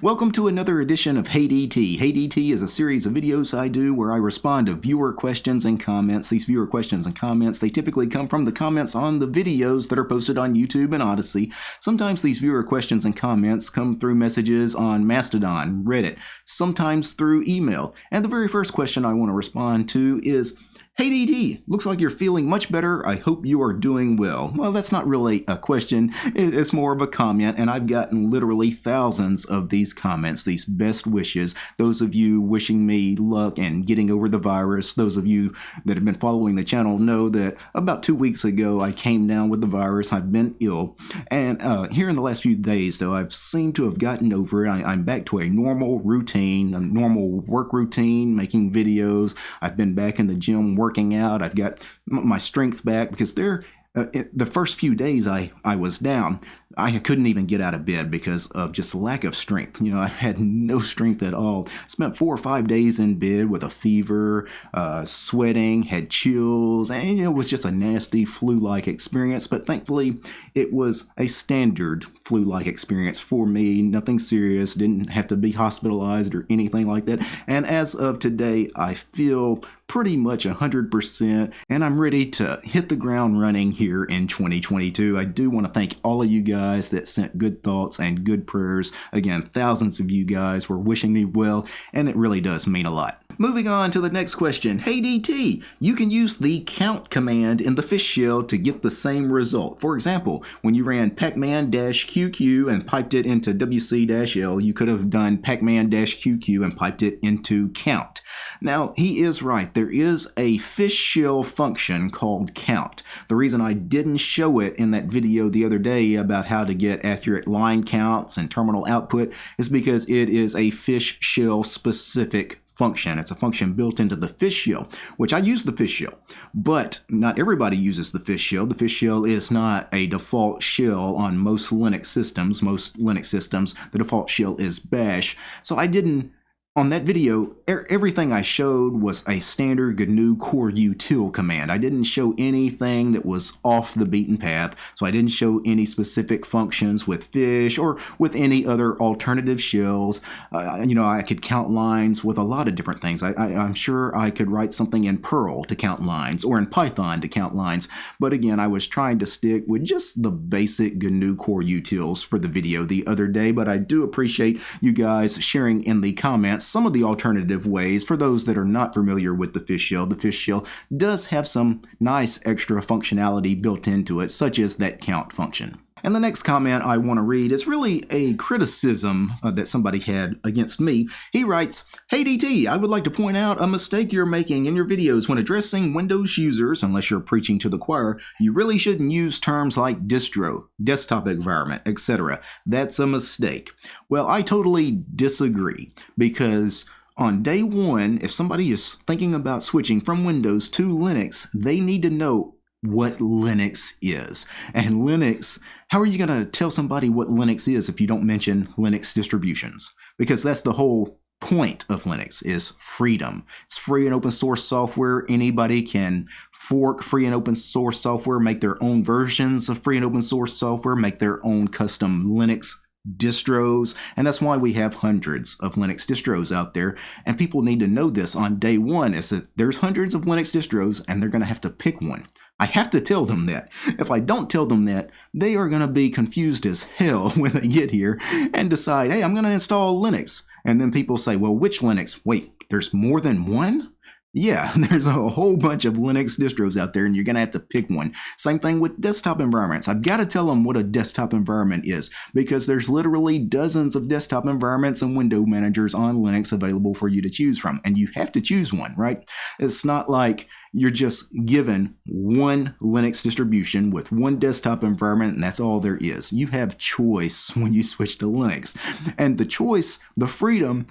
Welcome to another edition of Hey DT. Hey DT is a series of videos I do where I respond to viewer questions and comments. These viewer questions and comments, they typically come from the comments on the videos that are posted on YouTube and Odysee. Sometimes these viewer questions and comments come through messages on Mastodon, Reddit, sometimes through email. And the very first question I want to respond to is, Hey DT, looks like you're feeling much better. I hope you are doing well. Well, that's not really a question, it's more of a comment, and I've gotten literally thousands of these comments, these best wishes. Those of you wishing me luck and getting over the virus, those of you that have been following the channel know that about two weeks ago I came down with the virus. I've been ill, and uh, here in the last few days, though, I've seemed to have gotten over it. I, I'm back to a normal routine, a normal work routine, making videos. I've been back in the gym working working out. I've got my strength back because there, uh, the first few days I, I was down, I couldn't even get out of bed because of just lack of strength. You know, I had no strength at all. Spent four or five days in bed with a fever, uh, sweating, had chills, and it was just a nasty flu-like experience. But thankfully, it was a standard flu-like experience for me. Nothing serious. Didn't have to be hospitalized or anything like that. And as of today, I feel pretty much 100% and I'm ready to hit the ground running here in 2022. I do want to thank all of you guys that sent good thoughts and good prayers. Again, thousands of you guys were wishing me well, and it really does mean a lot. Moving on to the next question. Hey DT, you can use the count command in the fish shell to get the same result. For example, when you ran pacman-qq and piped it into wc-l, you could have done pacman-qq and piped it into count. Now, he is right. There is a fish shell function called count. The reason I didn't show it in that video the other day about how to get accurate line counts and terminal output is because it is a fish shell specific function. It's a function built into the fish shell, which I use the fish shell, but not everybody uses the fish shell. The fish shell is not a default shell on most Linux systems. Most Linux systems, the default shell is bash. So I didn't on that video, er everything I showed was a standard GNU core util command. I didn't show anything that was off the beaten path, so I didn't show any specific functions with fish or with any other alternative shells. Uh, you know, I could count lines with a lot of different things. I, I, I'm sure I could write something in Perl to count lines or in Python to count lines, but again, I was trying to stick with just the basic GNU core utils for the video the other day, but I do appreciate you guys sharing in the comments some of the alternative ways for those that are not familiar with the fish shell. The fish shell does have some nice extra functionality built into it, such as that count function. And the next comment I want to read is really a criticism uh, that somebody had against me. He writes, Hey DT, I would like to point out a mistake you're making in your videos when addressing Windows users, unless you're preaching to the choir, you really shouldn't use terms like distro, desktop environment, etc. That's a mistake. Well, I totally disagree because on day one, if somebody is thinking about switching from Windows to Linux, they need to know what Linux is. And Linux, how are you going to tell somebody what Linux is if you don't mention Linux distributions? Because that's the whole point of Linux is freedom. It's free and open source software. Anybody can fork free and open source software, make their own versions of free and open source software, make their own custom Linux distros and that's why we have hundreds of linux distros out there and people need to know this on day one is that there's hundreds of linux distros and they're going to have to pick one I have to tell them that. If I don't tell them that, they are going to be confused as hell when they get here and decide, hey, I'm going to install Linux. And then people say, well, which Linux? Wait, there's more than one? Yeah, there's a whole bunch of Linux distros out there and you're going to have to pick one. Same thing with desktop environments. I've got to tell them what a desktop environment is because there's literally dozens of desktop environments and window managers on Linux available for you to choose from. And you have to choose one, right? It's not like you're just given one Linux distribution with one desktop environment and that's all there is. You have choice when you switch to Linux. And the choice, the freedom,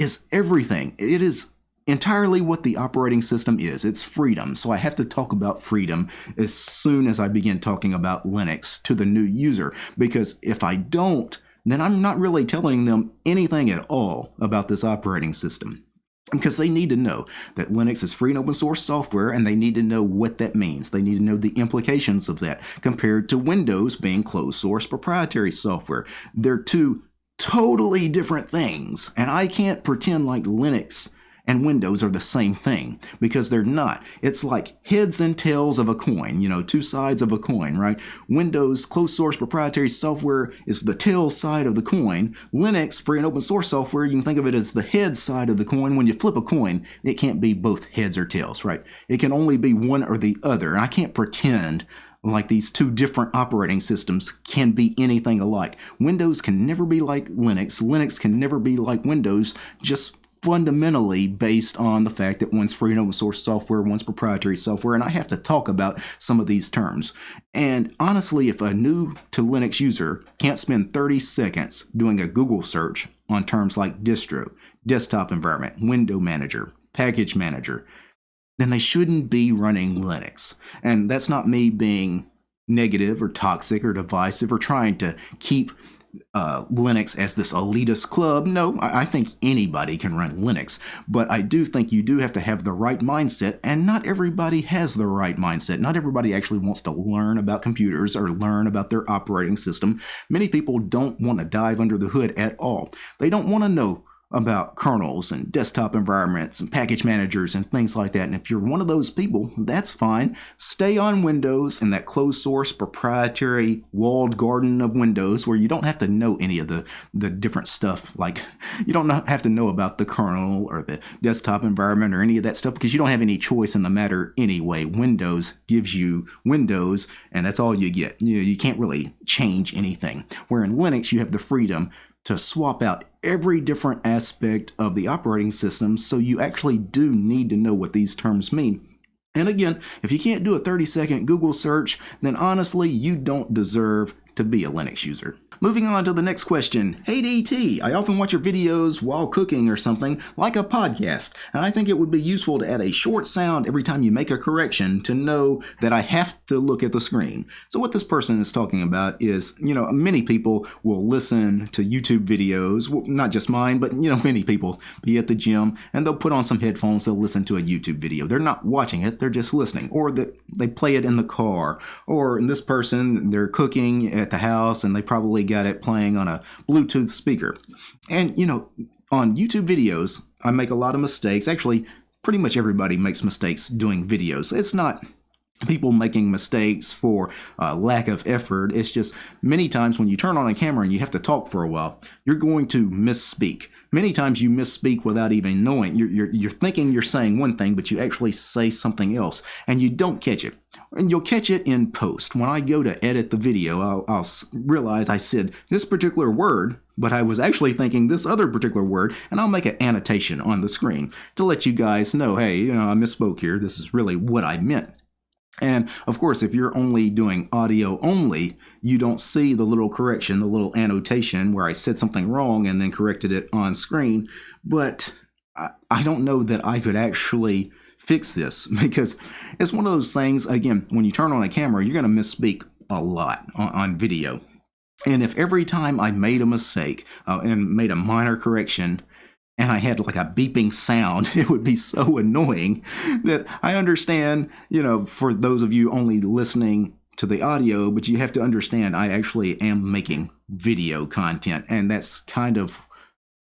is everything. It is entirely what the operating system is. It's freedom. So I have to talk about freedom as soon as I begin talking about Linux to the new user. Because if I don't, then I'm not really telling them anything at all about this operating system. Because they need to know that Linux is free and open source software and they need to know what that means. They need to know the implications of that compared to Windows being closed source proprietary software. They're two totally different things. And I can't pretend like Linux and Windows are the same thing because they're not. It's like heads and tails of a coin, you know, two sides of a coin, right? Windows closed source proprietary software is the tail side of the coin. Linux, free and open source software, you can think of it as the head side of the coin. When you flip a coin, it can't be both heads or tails, right? It can only be one or the other. I can't pretend like these two different operating systems can be anything alike. Windows can never be like Linux. Linux can never be like Windows just fundamentally based on the fact that one's free and open source software, one's proprietary software, and I have to talk about some of these terms. And honestly, if a new to Linux user can't spend 30 seconds doing a Google search on terms like distro, desktop environment, window manager, package manager, then they shouldn't be running Linux. And that's not me being negative or toxic or divisive or trying to keep uh, Linux as this elitist club. No, I think anybody can run Linux, but I do think you do have to have the right mindset, and not everybody has the right mindset. Not everybody actually wants to learn about computers or learn about their operating system. Many people don't want to dive under the hood at all. They don't want to know about kernels and desktop environments and package managers and things like that. And if you're one of those people, that's fine. Stay on Windows in that closed source proprietary walled garden of Windows where you don't have to know any of the, the different stuff. Like you don't have to know about the kernel or the desktop environment or any of that stuff because you don't have any choice in the matter anyway. Windows gives you Windows and that's all you get. You, know, you can't really change anything. Where in Linux, you have the freedom to swap out every different aspect of the operating system, so you actually do need to know what these terms mean. And again, if you can't do a 30 second Google search, then honestly, you don't deserve to be a Linux user. Moving on to the next question. Hey DT, I often watch your videos while cooking or something, like a podcast, and I think it would be useful to add a short sound every time you make a correction to know that I have to look at the screen. So what this person is talking about is, you know, many people will listen to YouTube videos, well, not just mine, but, you know, many people be at the gym and they'll put on some headphones, they'll listen to a YouTube video. They're not watching it, they're just listening. Or the, they play it in the car. Or in this person, they're cooking at the house and they probably got it playing on a Bluetooth speaker. And, you know, on YouTube videos, I make a lot of mistakes. Actually, pretty much everybody makes mistakes doing videos. It's not people making mistakes for uh, lack of effort. It's just many times when you turn on a camera and you have to talk for a while, you're going to misspeak. Many times you misspeak without even knowing. You're, you're, you're thinking you're saying one thing, but you actually say something else, and you don't catch it. And you'll catch it in post. When I go to edit the video, I'll, I'll realize I said this particular word, but I was actually thinking this other particular word, and I'll make an annotation on the screen to let you guys know, hey, you know, I misspoke here. This is really what I meant. And of course, if you're only doing audio only, you don't see the little correction, the little annotation where I said something wrong and then corrected it on screen. But I, I don't know that I could actually fix this because it's one of those things, again, when you turn on a camera, you're going to misspeak a lot on, on, video. And if every time I made a mistake uh, and made a minor correction, and I had like a beeping sound, it would be so annoying that I understand, you know, for those of you only listening to the audio, but you have to understand I actually am making video content, and that's kind of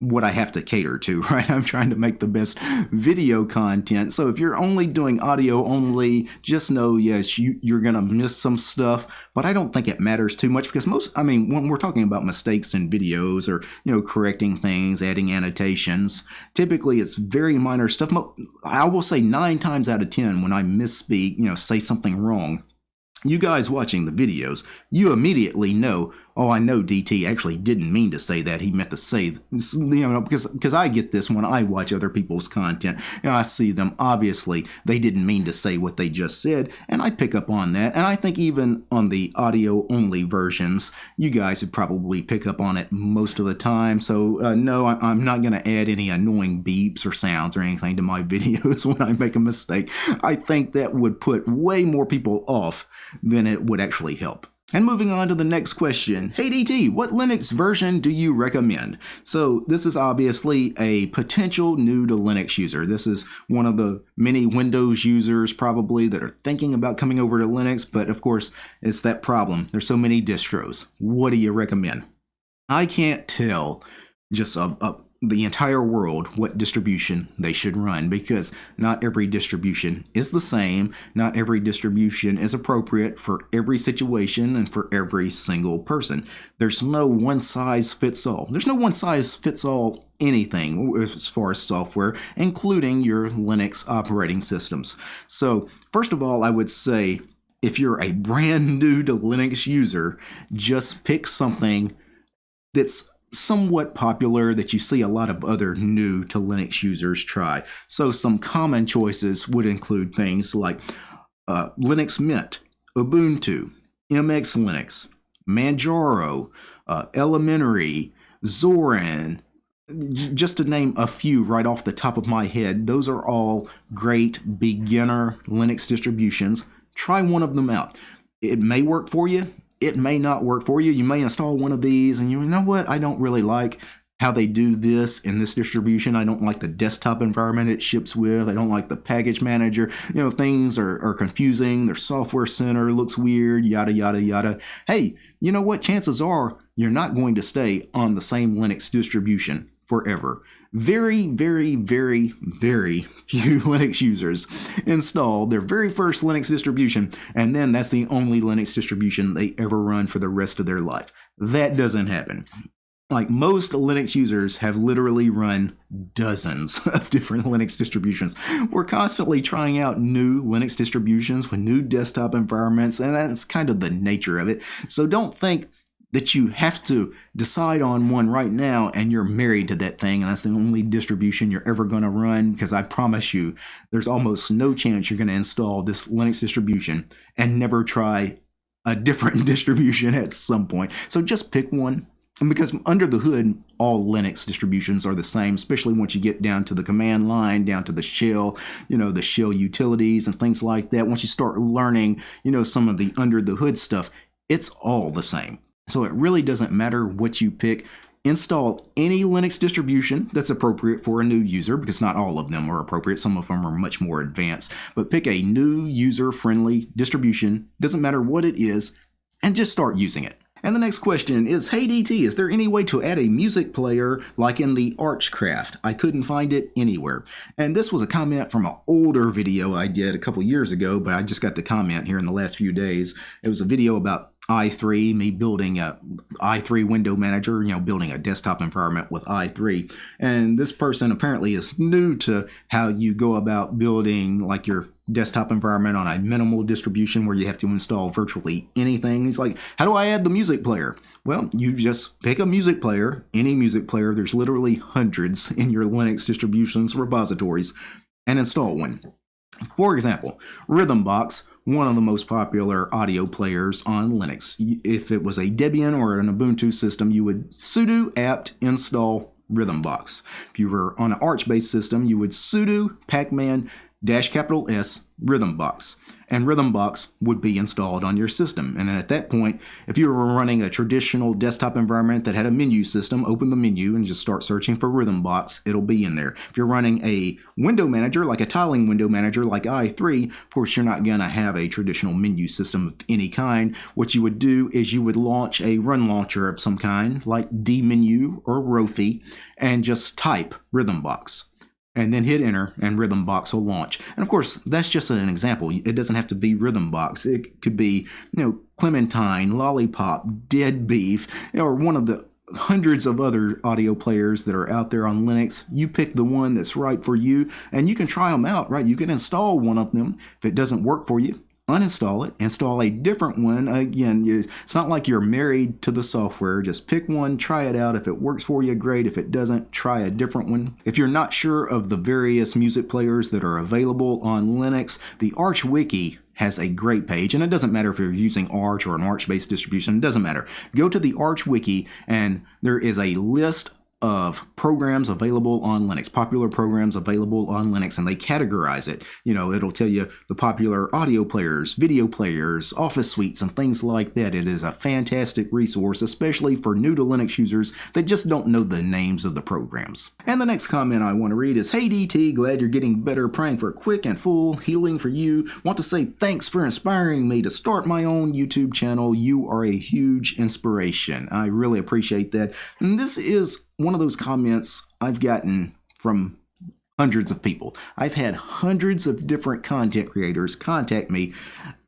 what I have to cater to, right? I'm trying to make the best video content. So if you're only doing audio only, just know, yes, you, you're going to miss some stuff, but I don't think it matters too much because most, I mean, when we're talking about mistakes in videos or, you know, correcting things, adding annotations, typically it's very minor stuff. I will say nine times out of 10 when I misspeak, you know, say something wrong, you guys watching the videos, you immediately know oh, I know DT actually didn't mean to say that. He meant to say, you know, because because I get this when I watch other people's content. and I see them, obviously, they didn't mean to say what they just said, and I pick up on that. And I think even on the audio only versions, you guys would probably pick up on it most of the time. So, uh, no, I, I'm not going to add any annoying beeps or sounds or anything to my videos when I make a mistake. I think that would put way more people off than it would actually help. And moving on to the next question. Hey DT, what Linux version do you recommend? So this is obviously a potential new to Linux user. This is one of the many Windows users probably that are thinking about coming over to Linux, but of course it's that problem. There's so many distros. What do you recommend? I can't tell just a, a the entire world what distribution they should run because not every distribution is the same. Not every distribution is appropriate for every situation and for every single person. There's no one size fits all. There's no one size fits all anything as far as software, including your Linux operating systems. So, first of all, I would say if you're a brand new to Linux user, just pick something that's somewhat popular that you see a lot of other new to Linux users try. So some common choices would include things like uh, Linux Mint, Ubuntu, MX Linux, Manjaro, uh, Elementary, Zorin, just to name a few right off the top of my head, those are all great beginner Linux distributions. Try one of them out. It may work for you, it may not work for you. You may install one of these and you know what? I don't really like how they do this in this distribution. I don't like the desktop environment it ships with. I don't like the package manager. You know, things are, are confusing. Their software center looks weird, yada, yada, yada. Hey, you know what? Chances are you're not going to stay on the same Linux distribution forever very, very, very, very few Linux users install their very first Linux distribution, and then that's the only Linux distribution they ever run for the rest of their life. That doesn't happen. Like most Linux users have literally run dozens of different Linux distributions. We're constantly trying out new Linux distributions with new desktop environments, and that's kind of the nature of it. So don't think that you have to decide on one right now and you're married to that thing and that's the only distribution you're ever going to run because I promise you there's almost no chance you're going to install this Linux distribution and never try a different distribution at some point. So just pick one and because under the hood, all Linux distributions are the same, especially once you get down to the command line, down to the shell, you know, the shell utilities and things like that. Once you start learning, you know, some of the under the hood stuff, it's all the same. So it really doesn't matter what you pick. Install any Linux distribution that's appropriate for a new user because not all of them are appropriate. Some of them are much more advanced. But pick a new user-friendly distribution, doesn't matter what it is, and just start using it. And the next question is, Hey DT, is there any way to add a music player like in the Archcraft? I couldn't find it anywhere. And this was a comment from an older video I did a couple years ago, but I just got the comment here in the last few days. It was a video about i3, me building a i3 window manager, you know, building a desktop environment with i3. And this person apparently is new to how you go about building like your desktop environment on a minimal distribution where you have to install virtually anything. He's like, how do I add the music player? Well, you just pick a music player, any music player. There's literally hundreds in your Linux distributions repositories and install one. For example, Rhythmbox one of the most popular audio players on Linux. If it was a Debian or an Ubuntu system, you would sudo apt install Rhythmbox. If you were on an Arch-based system, you would sudo pacman dash capital S Rhythmbox and Rhythmbox would be installed on your system. And at that point, if you were running a traditional desktop environment that had a menu system, open the menu and just start searching for Rhythmbox, it'll be in there. If you're running a window manager, like a tiling window manager like i3, of course you're not going to have a traditional menu system of any kind. What you would do is you would launch a run launcher of some kind, like dmenu or Rofi, and just type Rhythmbox and then hit enter and Rhythmbox will launch. And of course, that's just an example. It doesn't have to be Rhythmbox. It could be, you know, Clementine, Lollipop, DeaDBeeF, or one of the hundreds of other audio players that are out there on Linux. You pick the one that's right for you and you can try them out, right? You can install one of them. If it doesn't work for you, uninstall it, install a different one. Again, it's not like you're married to the software. Just pick one, try it out. If it works for you, great. If it doesn't, try a different one. If you're not sure of the various music players that are available on Linux, the Arch Wiki has a great page, and it doesn't matter if you're using Arch or an Arch-based distribution, it doesn't matter. Go to the Arch Wiki, and there is a list of programs available on Linux, popular programs available on Linux, and they categorize it. You know, it'll tell you the popular audio players, video players, office suites, and things like that. It is a fantastic resource, especially for new to Linux users that just don't know the names of the programs. And the next comment I want to read is, Hey DT, glad you're getting better praying for quick and full healing for you. Want to say thanks for inspiring me to start my own YouTube channel. You are a huge inspiration. I really appreciate that. And this is one of those comments I've gotten from hundreds of people. I've had hundreds of different content creators contact me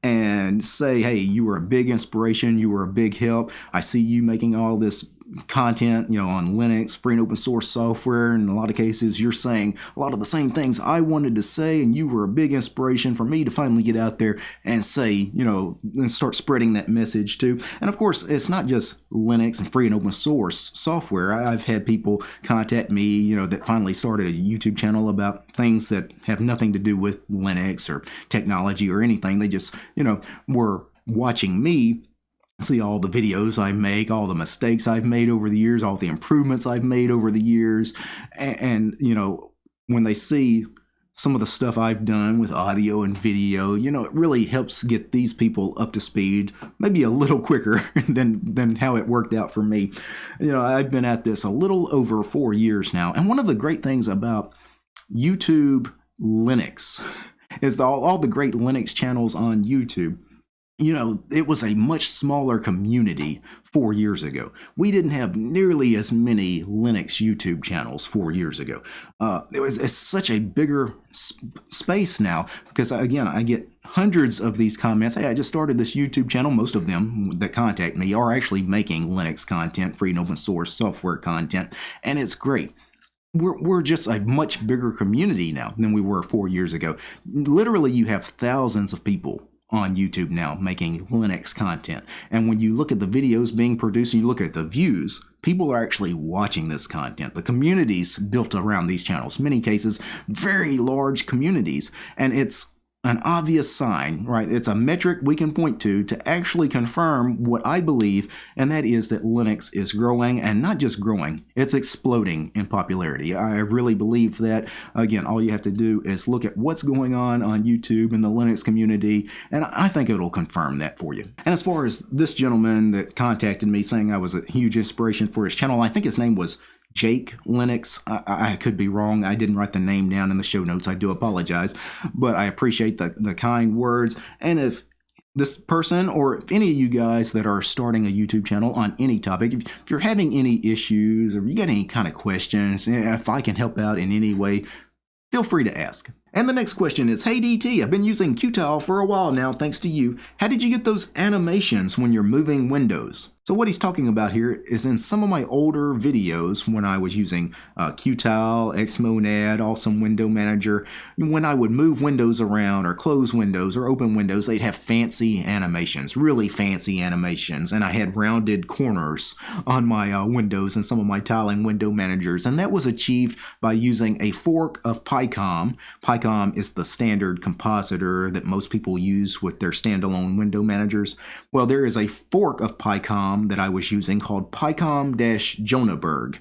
and say, hey, you were a big inspiration, you were a big help. I see you making all this content, you know, on Linux, free and open source software. In a lot of cases, you're saying a lot of the same things I wanted to say, and you were a big inspiration for me to finally get out there and say, you know, and start spreading that message too. And of course, it's not just Linux and free and open source software. I've had people contact me, you know, that finally started a YouTube channel about things that have nothing to do with Linux or technology or anything. They just, you know, were watching me see all the videos I make, all the mistakes I've made over the years, all the improvements I've made over the years. And, and, you know, when they see some of the stuff I've done with audio and video, you know, it really helps get these people up to speed, maybe a little quicker than, than how it worked out for me. You know, I've been at this a little over four years now. And one of the great things about YouTube Linux is all, all the great Linux channels on YouTube you know, it was a much smaller community four years ago. We didn't have nearly as many Linux YouTube channels four years ago. Uh, it was it's such a bigger sp space now because, again, I get hundreds of these comments. Hey, I just started this YouTube channel. Most of them that contact me are actually making Linux content, free and open source software content, and it's great we're, we're just a much bigger community now than we were four years ago. Literally, you have thousands of people on YouTube now making Linux content. And when you look at the videos being produced and you look at the views, people are actually watching this content. The communities built around these channels, many cases, very large communities. And it's an obvious sign, right? It's a metric we can point to to actually confirm what I believe, and that is that Linux is growing, and not just growing, it's exploding in popularity. I really believe that. Again, all you have to do is look at what's going on on YouTube in the Linux community, and I think it'll confirm that for you. And as far as this gentleman that contacted me saying I was a huge inspiration for his channel, I think his name was Jake Linux. I, I, could be wrong. I didn't write the name down in the show notes. I do apologize, but I appreciate the, the kind words. And if this person or if any of you guys that are starting a YouTube channel on any topic, if, if you're having any issues or you got any kind of questions, eh, if I can help out in any way, feel free to ask. And the next question is, Hey DT, I've been using Qtile for a while now thanks to you. How did you get those animations when you're moving windows? So what he's talking about here is in some of my older videos when I was using uh, Qtile, Xmonad, Awesome Window Manager, when I would move windows around or close windows or open windows, they'd have fancy animations, really fancy animations, and I had rounded corners on my uh, windows and some of my tiling window managers, and that was achieved by using a fork of picom. picom is the standard compositor that most people use with their standalone window managers. Well, there is a fork of picom that I was using called picom-jonaburg.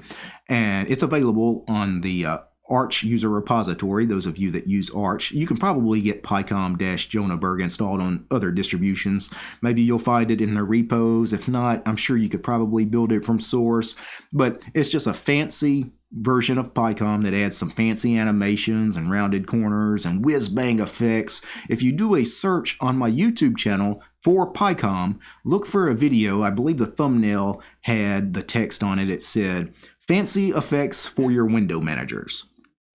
And it's available on the uh, Arch user repository. Those of you that use Arch, you can probably get picom-jonaburg installed on other distributions. Maybe you'll find it in the repos. If not, I'm sure you could probably build it from source. But it's just a fancy version of picom that adds some fancy animations and rounded corners and whiz-bang effects. If you do a search on my YouTube channel for picom, look for a video. I believe the thumbnail had the text on it. It said, Fancy Effects for Your Window Managers.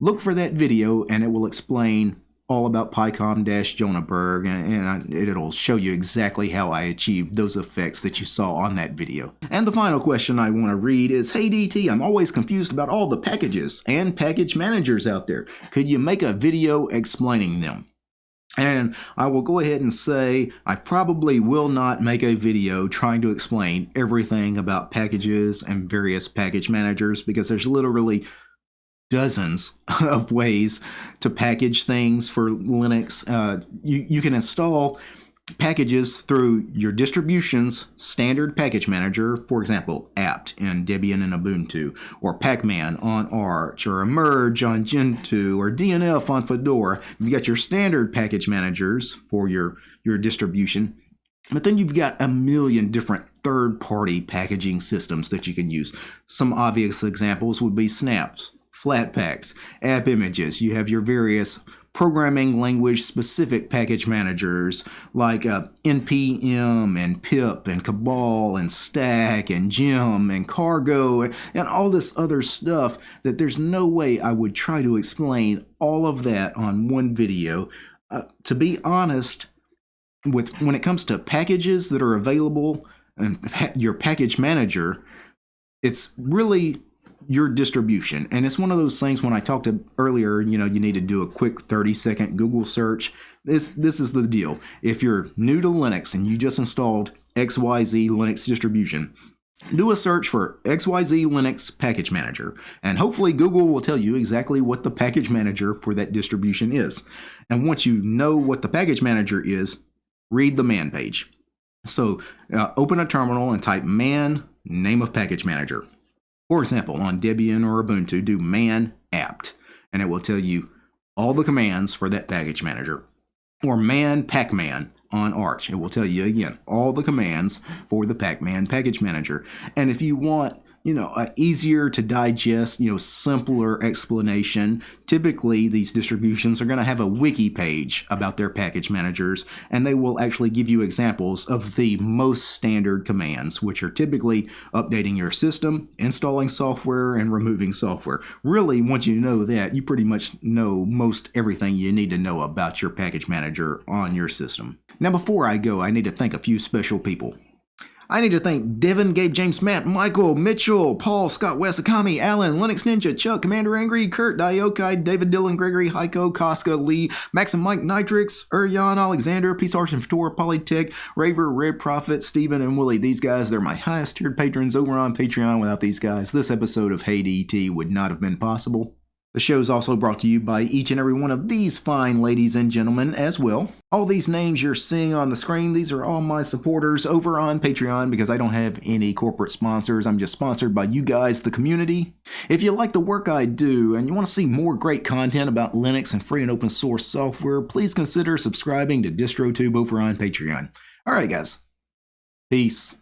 Look for that video and it will explain all about picom-jonaburg, and, it'll show you exactly how I achieved those effects that you saw on that video. And the final question I want to read is, Hey DT, I'm always confused about all the packages and package managers out there. Could you make a video explaining them? And I will go ahead and say I probably will not make a video trying to explain everything about packages and various package managers because there's literally dozens of ways to package things for Linux. Uh, you, you can install packages through your distribution's standard package manager, for example, apt in Debian and Ubuntu, or Pacman on Arch, or Emerge on Gentoo, or DNF on Fedora. You've got your standard package managers for your, your distribution, but then you've got a million different third-party packaging systems that you can use. Some obvious examples would be Snaps, Flatpaks, App Images. You have your various programming language specific package managers like uh, npm and pip and cabal and stack and gem and cargo and all this other stuff that there's no way I would try to explain all of that on one video. Uh, to be honest, with when it comes to packages that are available and your package manager, it's really your distribution. And it's one of those things when I talked to earlier, you know, you need to do a quick 30 second Google search. This this is the deal. If you're new to Linux and you just installed XYZ Linux distribution, do a search for XYZ Linux Package Manager, and hopefully Google will tell you exactly what the package manager for that distribution is. And once you know what the package manager is, read the man page. So uh, open a terminal and type man name of package manager. For example, on Debian or Ubuntu, do man apt, and it will tell you all the commands for that package manager. Or man pacman on Arch. It will tell you again all the commands for the Pacman package manager. And if you want you know, easier to digest, you know, simpler explanation. Typically, these distributions are going to have a wiki page about their package managers, and they will actually give you examples of the most standard commands, which are typically updating your system, installing software, and removing software. Really, once you know that, you pretty much know most everything you need to know about your package manager on your system. Now, before I go, I need to thank a few special people. I need to thank Devin, Gabe, James, Matt, Michael, Mitchell, Paul, Scott, Wes, Akami, Alan, Linux Ninja, Chuck, Commander Angry, Kurt, Diokai, David, Dylan, Gregory, Heiko, Koska, Lee, Max and Mike, Nitrix, Urjan, Alexander, Peace Arch and Fator, Polytech, Raver, Red Prophet, Steven, and Willie. These guys, they're my highest tiered patrons over on Patreon. Without these guys, this episode of Hey DT would not have been possible. The show is also brought to you by each and every one of these fine ladies and gentlemen as well. All these names you're seeing on the screen, these are all my supporters over on Patreon because I don't have any corporate sponsors. I'm just sponsored by you guys, the community. If you like the work I do and you want to see more great content about Linux and free and open source software, please consider subscribing to DistroTube over on Patreon. All right, guys. Peace.